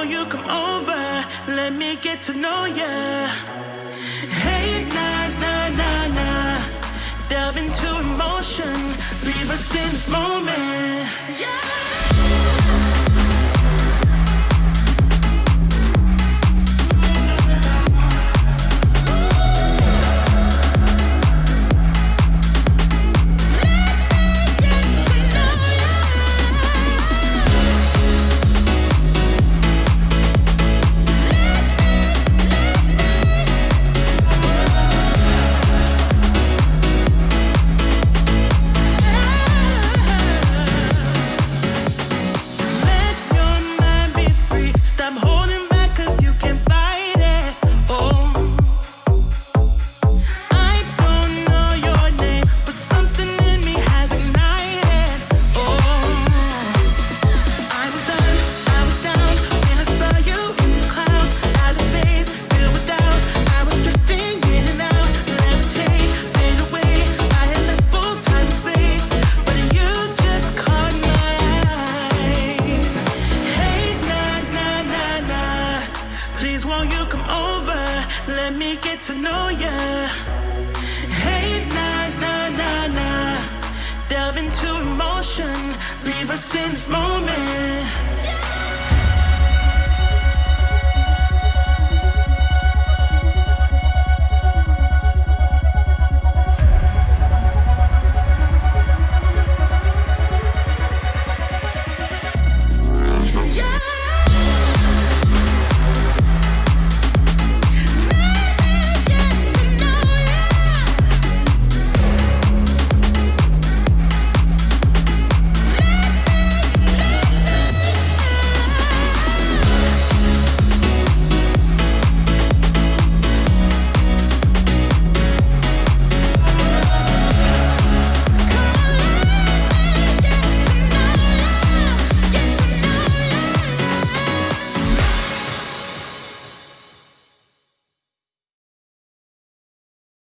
on you, come over. Let me get to know ya. Hey, na na na na, Delve into emotion. Leave us in this moment. Yeah. me get to know ya. Hey, na na na na. Delve into emotion, leave us in this moment.